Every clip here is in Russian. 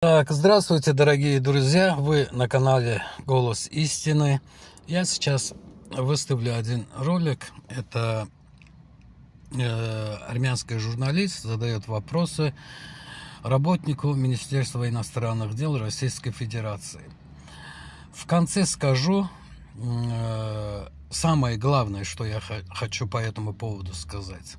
Так, здравствуйте, дорогие друзья! Вы на канале Голос Истины. Я сейчас выставлю один ролик. Это э, армянский журналист задает вопросы работнику Министерства иностранных дел Российской Федерации. В конце скажу э, самое главное, что я хочу по этому поводу сказать.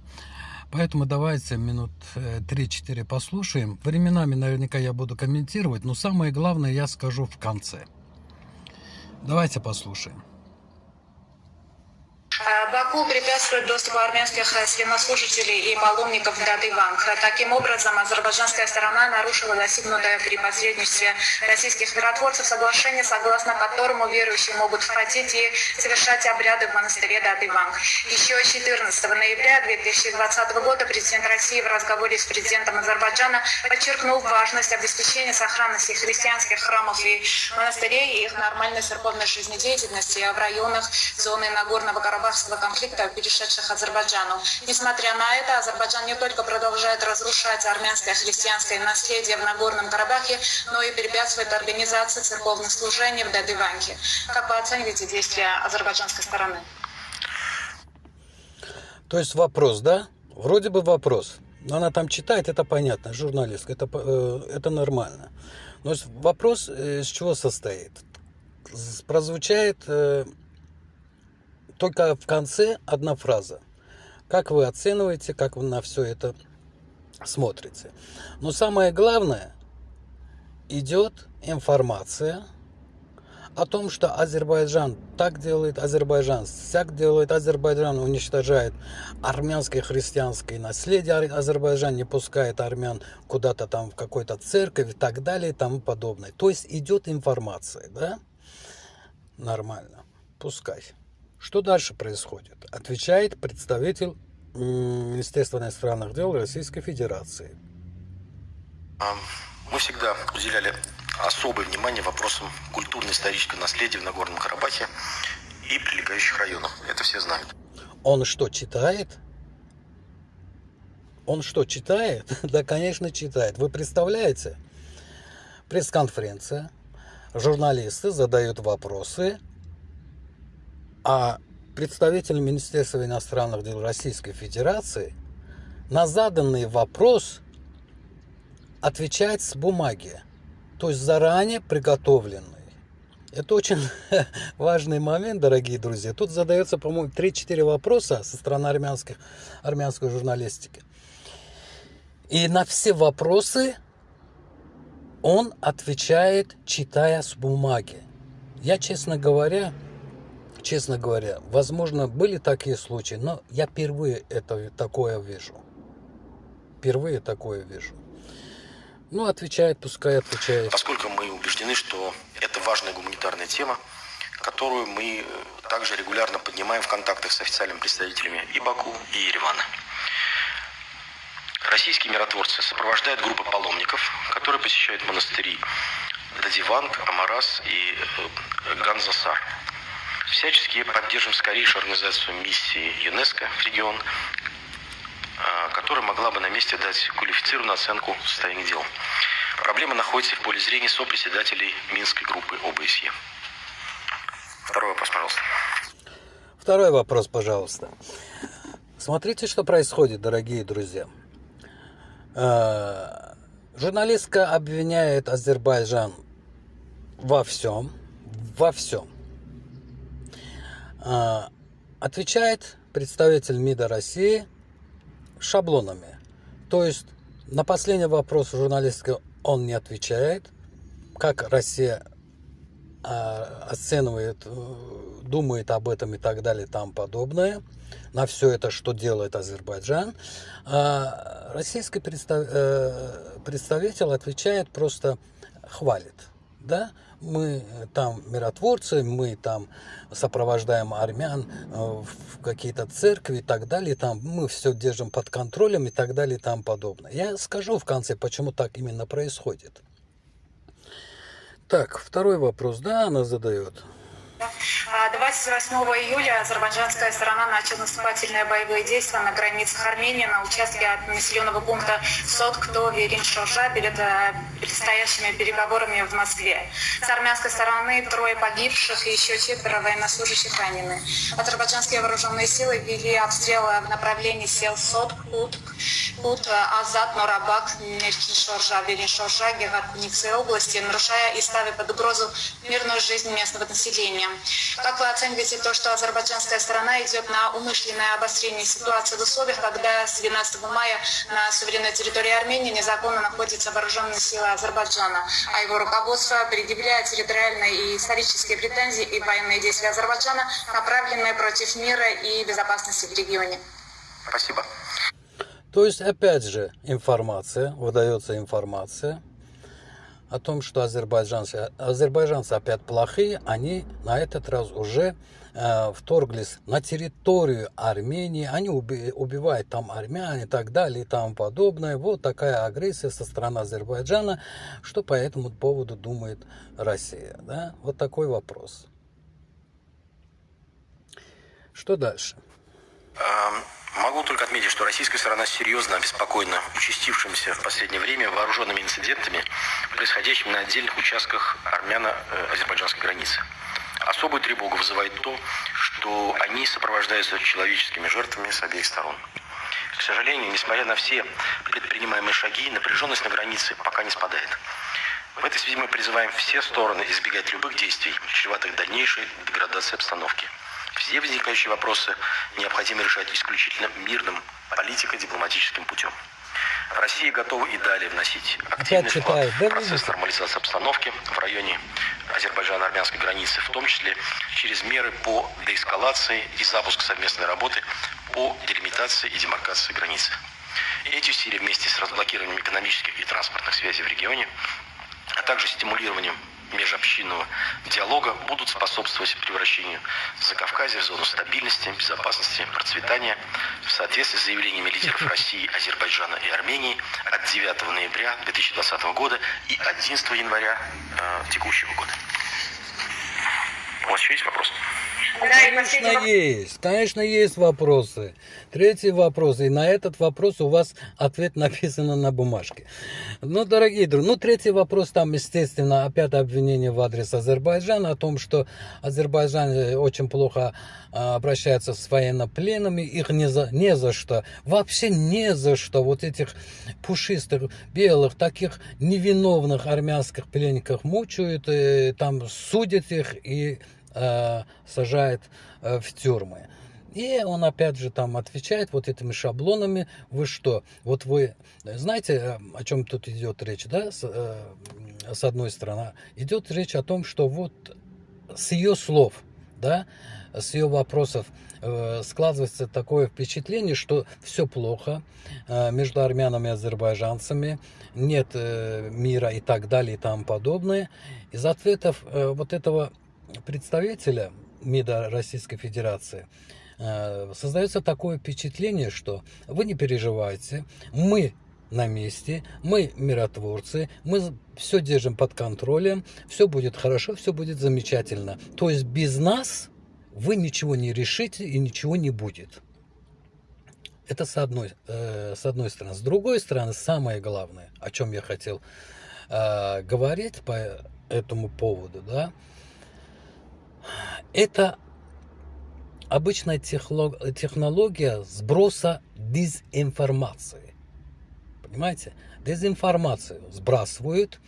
Поэтому давайте минут 3-4 э, послушаем. Временами наверняка я буду комментировать, но самое главное я скажу в конце. Давайте послушаем. Баку препятствует доступу армянских священнослужителей и паломников в Дадыванг. Таким образом, азербайджанская сторона нарушила достигнутое при посредничестве российских миротворцев соглашение, согласно которому верующие могут входить и совершать обряды в монастыре Дадыванг. Еще 14 ноября 2020 года президент России в разговоре с президентом Азербайджана подчеркнул важность обеспечения сохранности христианских храмов и монастырей и их нормальной церковной жизнедеятельности в районах зоны Нагорного Карабахского конфликта, перешедших Азербайджану. Несмотря на это, Азербайджан не только продолжает разрушать армянское христианское наследие в Нагорном Карабахе, но и препятствует организации церковных служений в Дадыванке. Как вы оцениваете действия азербайджанской стороны? То есть вопрос, да? Вроде бы вопрос. Но она там читает, это понятно, журналистка, это, э, это нормально. Но вопрос э, из чего состоит? Прозвучает э, только в конце одна фраза. Как вы оцениваете, как вы на все это смотрите. Но самое главное, идет информация о том, что Азербайджан так делает, Азербайджан всяк делает, Азербайджан уничтожает армянское христианское наследие, Азербайджан не пускает армян куда-то там в какой-то церковь и так далее и тому подобное. То есть идет информация, да? Нормально. Пускай. Что дальше происходит? Отвечает представитель Министерства иностранных дел Российской Федерации. Мы всегда уделяли особое внимание вопросам культурно-исторического наследия в Нагорном Карабахе и прилегающих районах. Это все знают. Он что, читает? Он что, читает? да, конечно, читает. Вы представляете? Пресс-конференция, журналисты задают вопросы, а представитель Министерства иностранных дел Российской Федерации на заданный вопрос отвечает с бумаги, то есть заранее приготовленный. Это очень важный момент, дорогие друзья. Тут задается, по-моему, 3-4 вопроса со стороны армянских, армянской журналистики. И на все вопросы он отвечает, читая с бумаги. Я, честно говоря, честно говоря, возможно, были такие случаи, но я впервые это, такое вижу. Впервые такое вижу. Ну, отвечает, пускай отвечает. Поскольку мы убеждены, что это важная гуманитарная тема, которую мы э, также регулярно поднимаем в контактах с официальными представителями и Баку, и Еревана. Российские миротворцы сопровождают группы паломников, которые посещают монастыри Дадиванг, Амарас и э, Ганзасар. Всячески поддержим скорейшую организацию миссии ЮНЕСКО в регион, а, которая могла бы на месте дать квалифицированную оценку состояния дел. Проблема находится в поле зрения сопредседателей Минской группы ОБСЕ. Второй вопрос, пожалуйста. Второй вопрос, пожалуйста. Смотрите, что происходит, дорогие друзья. А, журналистка обвиняет Азербайджан во всем, во всем. А, отвечает представитель МИДа России шаблонами. То есть на последний вопрос журналистки он не отвечает, как Россия а, оценивает, э, думает об этом и так далее тому подобное. На все это, что делает Азербайджан. А российский. Э, представитель отвечает просто хвалит. Да? Мы там миротворцы, мы там сопровождаем армян э, в какие-то церкви и так далее, там мы все держим под контролем и так далее и тому подобное. Я скажу в конце, почему так именно происходит. Так, второй вопрос, да, она задает. 28 июля азербайджанская сторона начала наступательные боевые действия на границах Армении на участке от населенного пункта Сотк до Верин-Шоржа перед предстоящими переговорами в Москве. С армянской стороны трое погибших и еще четверо военнослужащих ранены. Азербайджанские вооруженные силы вели обстрел в направлении сел Сотк, Пут, Пут Азат, Норабак, Меркин-Шоржа, Верин-Шоржа, области, нарушая и ставя под угрозу мирную жизнь местного населения. Как вы оцениваете то, что азербайджанская сторона идет на умышленное обострение ситуации в условиях, когда с 12 мая на суверенной территории Армении незаконно находятся вооруженные силы Азербайджана, а его руководство предъявляет территориальные и исторические претензии и военные действия Азербайджана, направленные против мира и безопасности в регионе? Спасибо. То есть, опять же, информация, выдается информация о том, что азербайджанцы, азербайджанцы опять плохие, они на этот раз уже э, вторглись на территорию Армении, они уби, убивают там армян и так далее и тому подобное. Вот такая агрессия со стороны Азербайджана, что по этому поводу думает Россия. Да? Вот такой вопрос. Что дальше? Могу только отметить, что российская сторона серьезно обеспокоена участившимися в последнее время вооруженными инцидентами, происходящими на отдельных участках армяно-азербайджанской границы. Особую тревогу вызывает то, что они сопровождаются человеческими жертвами с обеих сторон. К сожалению, несмотря на все предпринимаемые шаги, напряженность на границе пока не спадает. В этой связи мы призываем все стороны избегать любых действий, чреватых дальнейшей деградацией обстановки. Все возникающие вопросы необходимо решать исключительно мирным политико-дипломатическим путем. Россия готова и далее вносить активный вклад в процесс нормализации обстановки в районе Азербайджано-армянской границы, в том числе через меры по деэскалации и запуск совместной работы по делимитации и демаркации границы. Эти усилия вместе с разблокированием экономических и транспортных связей в регионе, а также стимулированием межобщинного диалога будут способствовать превращению Закавказья в зону стабильности, безопасности, процветания в соответствии с заявлениями лидеров России, Азербайджана и Армении от 9 ноября 2020 года и 11 января э, текущего года. У вас еще есть вопросы? Конечно, есть. Конечно, есть вопросы. Третий вопрос. И на этот вопрос у вас ответ написан на бумажке. Ну, дорогие друзья, ну, третий вопрос, там, естественно, опять обвинение в адрес Азербайджана о том, что Азербайджан очень плохо а, обращается с военнопленными, их не за, не за что, вообще не за что вот этих пушистых, белых, таких невиновных армянских пленников мучают, и, там судят их и э, сажает э, в тюрьмы. И он опять же там отвечает вот этими шаблонами. Вы что? Вот вы знаете, э, о чем тут идет речь, да? С, э, с одной стороны, идет речь о том, что вот с ее слов, да, с ее вопросов э, складывается такое впечатление, что все плохо э, между армянами и азербайджанцами, нет э, мира и так далее и тому подобное. Из ответов э, вот этого представителя МИДа Российской Федерации э, создается такое впечатление, что вы не переживайте, мы на месте, мы миротворцы, мы все держим под контролем, все будет хорошо, все будет замечательно. То есть без нас вы ничего не решите и ничего не будет. Это с одной, э, с одной стороны. С другой стороны, самое главное, о чем я хотел э, говорить по этому поводу, да, это обычная технология сброса дезинформации. Понимаете? Дезинформацию сбрасывают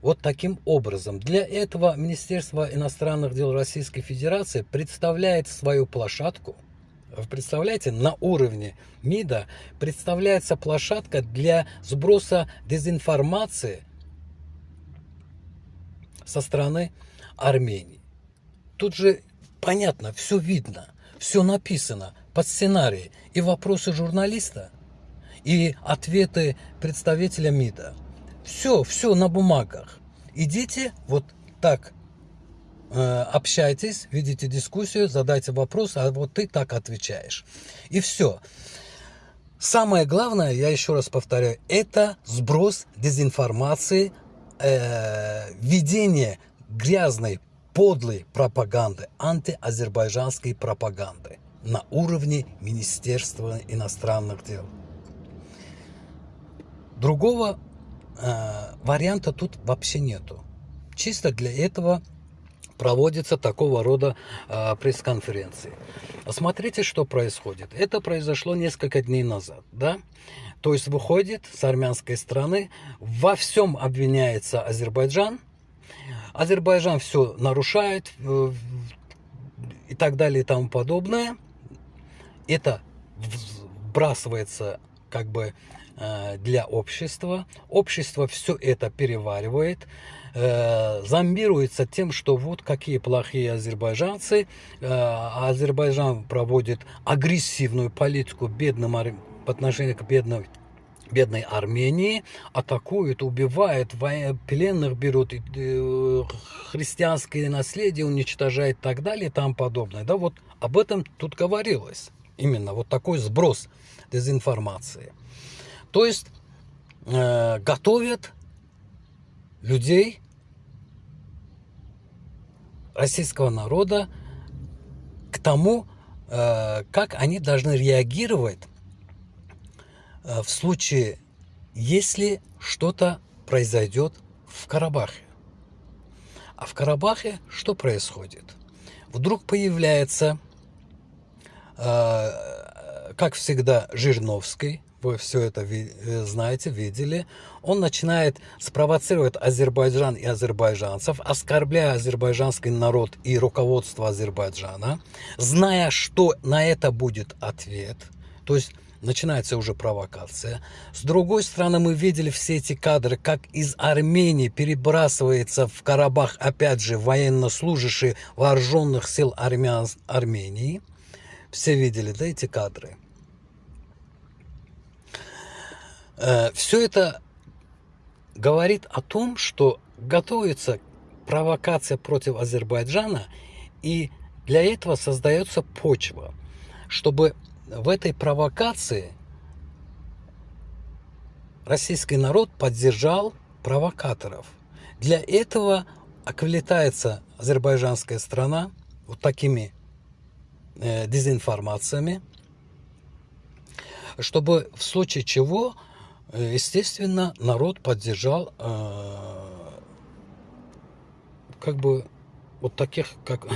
вот таким образом. Для этого Министерство иностранных дел Российской Федерации представляет свою площадку. Вы представляете, на уровне МИДа представляется площадка для сброса дезинформации со стороны Армении. Тут же понятно, все видно, все написано под сценарий. И вопросы журналиста, и ответы представителя МИДа. Все, все на бумагах. Идите вот так э, общайтесь, видите дискуссию, задайте вопрос, а вот ты так отвечаешь. И все. Самое главное, я еще раз повторяю, это сброс дезинформации, э, введение грязной подлой пропаганды, антиазербайджанской пропаганды на уровне Министерства иностранных дел. Другого э, варианта тут вообще нету. Чисто для этого проводятся такого рода э, пресс-конференции. Смотрите, что происходит. Это произошло несколько дней назад, да? То есть выходит с армянской стороны, во всем обвиняется Азербайджан, Азербайджан все нарушает э, и так далее и тому подобное. Это вбрасывается как бы э, для общества. Общество все это переваривает, э, зомбируется тем, что вот какие плохие азербайджанцы. Азербайджан проводит агрессивную политику бедным, по отношению к бедным бедной Армении, атакуют, убивают, пленных берут, э, христианское наследие уничтожает и так далее и тому подобное. Да, вот об этом тут говорилось. Именно вот такой сброс дезинформации. То есть э, готовят людей российского народа к тому, э, как они должны реагировать в случае, если что-то произойдет в Карабахе. А в Карабахе что происходит? Вдруг появляется, э, как всегда, Жирновский, вы все это э, знаете, видели, он начинает спровоцировать Азербайджан и азербайджанцев, оскорбляя азербайджанский народ и руководство Азербайджана, зная, что на это будет ответ. То есть начинается уже провокация. С другой стороны, мы видели все эти кадры, как из Армении перебрасывается в Карабах, опять же, военнослужащие вооруженных сил армян, Армении. Все видели, да, эти кадры? Э, все это говорит о том, что готовится провокация против Азербайджана, и для этого создается почва, чтобы в этой провокации российский народ поддержал провокаторов. Для этого оклетается азербайджанская страна вот такими э, дезинформациями, чтобы в случае чего, э, естественно, народ поддержал э, как бы вот таких, как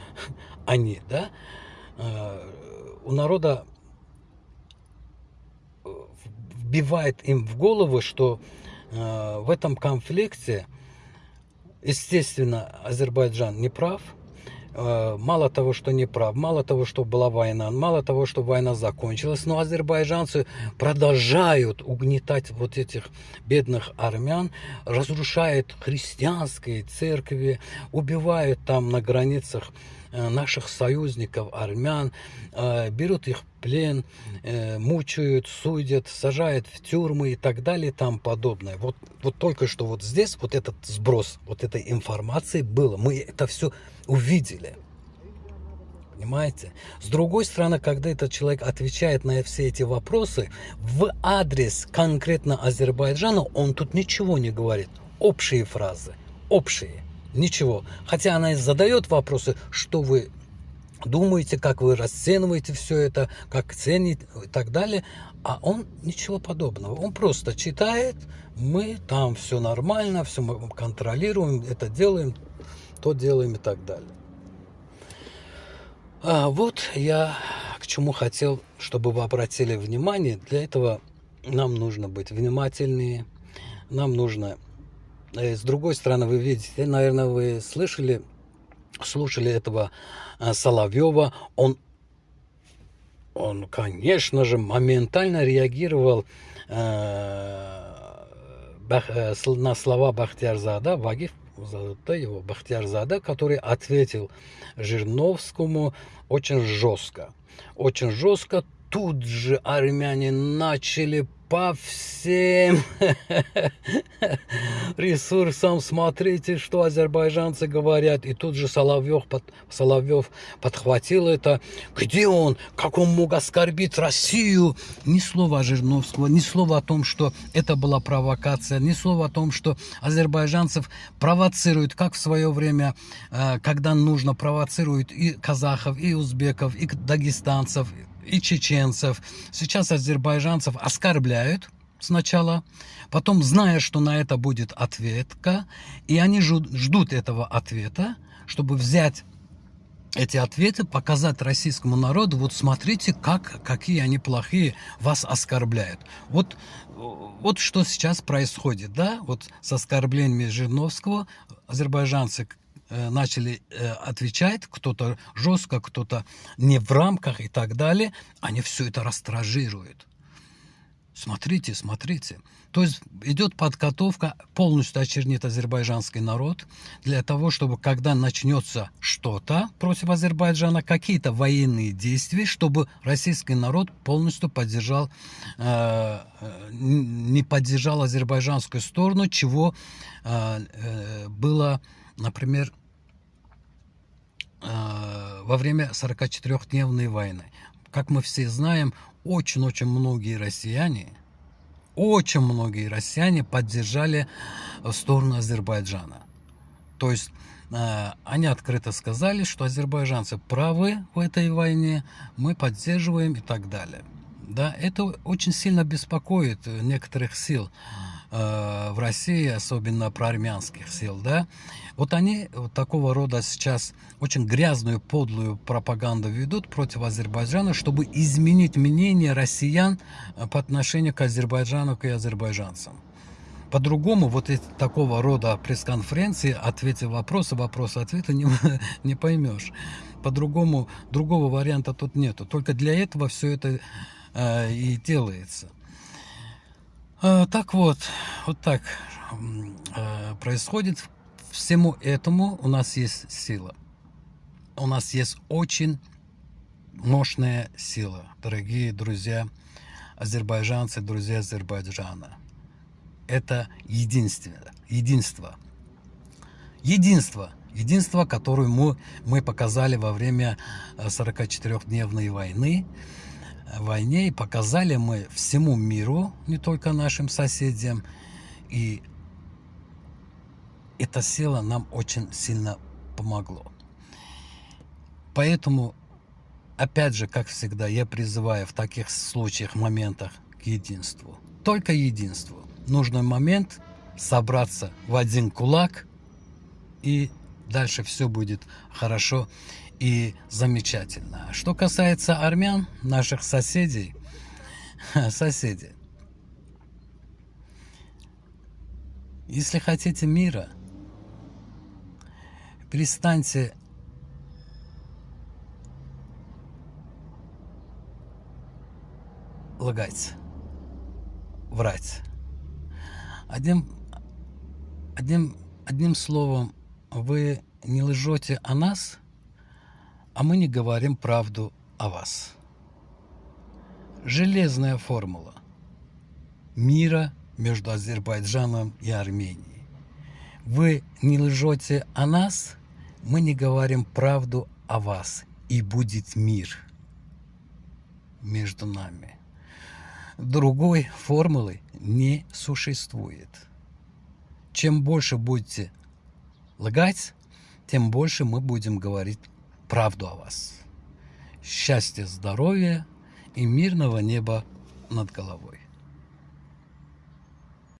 они, да, э, у народа э, вбивает им в голову, что э, в этом конфликте, естественно, Азербайджан не прав. Э, мало того, что не прав, мало того, что была война, мало того, что война закончилась, но азербайджанцы продолжают угнетать вот этих бедных армян, разрушают христианские церкви, убивают там на границах наших союзников, армян, э, берут их в плен, э, мучают, судят, сажают в тюрьмы и так далее и тому подобное. Вот, вот только что вот здесь вот этот сброс вот этой информации было. Мы это все увидели. Понимаете? С другой стороны, когда этот человек отвечает на все эти вопросы, в адрес конкретно Азербайджана он тут ничего не говорит. Общие фразы. Общие. Ничего. Хотя она и задает вопросы, что вы думаете, как вы расцениваете все это, как цените и так далее. А он ничего подобного. Он просто читает, мы там все нормально, все мы контролируем, это делаем, то делаем и так далее. А вот я к чему хотел, чтобы вы обратили внимание. Для этого нам нужно быть внимательнее, нам нужно с другой стороны, вы видите, наверное, вы слышали, слушали этого э, Соловьева. Он, он конечно же, моментально реагировал э, на слова Бахтиярзада, Вагиф, да, его Бахтиярзада, который ответил Жирновскому очень жестко. Очень жестко. Тут же армяне начали по всем ресурсам смотрите, что азербайджанцы говорят. И тут же Соловьев, под, Соловьев подхватил это. Где он? Как он мог оскорбить Россию? Ни слова Жирновского, ни слова о том, что это была провокация, ни слова о том, что азербайджанцев провоцируют, как в свое время, э, когда нужно, провоцируют и казахов, и узбеков, и дагестанцев, и чеченцев. Сейчас азербайджанцев оскорбляют сначала, потом, зная, что на это будет ответка, и они ждут этого ответа, чтобы взять эти ответы, показать российскому народу, вот смотрите, как, какие они плохие, вас оскорбляют. Вот, вот что сейчас происходит, да, вот с оскорблениями Жириновского, азербайджанцы начали э, отвечать, кто-то жестко, кто-то не в рамках и так далее, они все это растражируют. Смотрите, смотрите. То есть идет подготовка, полностью очернит азербайджанский народ для того, чтобы когда начнется что-то против Азербайджана, какие-то военные действия, чтобы российский народ полностью поддержал, э, не поддержал азербайджанскую сторону, чего э, э, было например, э, во время 44-дневной войны. Как мы все знаем, очень-очень многие россияне, очень многие россияне поддержали сторону Азербайджана. То есть э, они открыто сказали, что азербайджанцы правы в этой войне, мы поддерживаем и так далее. Да, это очень сильно беспокоит некоторых сил э, в России, особенно проармянских сил, да. Вот они вот такого рода сейчас очень грязную, подлую пропаганду ведут против Азербайджана, чтобы изменить мнение россиян э, по отношению к Азербайджану и азербайджанцам. По-другому вот эти, такого рода пресс-конференции, ответы вопросы, вопросы-ответы не, не поймешь. По-другому, другого варианта тут нету. Только для этого все это э, и делается. Э, так вот, вот так э, происходит. Всему этому у нас есть сила. У нас есть очень мощная сила, дорогие друзья азербайджанцы, друзья Азербайджана. Это единство. Единство. Единство. Единство, которое мы, мы показали во время 44-дневной э, войны войне и показали мы всему миру, не только нашим соседям. И эта сила нам очень сильно помогло. Поэтому, опять же, как всегда, я призываю в таких случаях, моментах к единству. Только единству. Нужный момент собраться в один кулак, и дальше все будет хорошо и замечательно. Что касается армян, наших соседей, соседи, если хотите мира, перестаньте лгать, врать. Одним, одним, одним словом, вы не лжете о нас – а мы не говорим правду о вас. Железная формула мира между Азербайджаном и Арменией. Вы не лжете о нас, мы не говорим правду о вас, и будет мир между нами. Другой формулы не существует. Чем больше будете лгать, тем больше мы будем говорить правду о вас. Счастья, здоровья и мирного неба над головой.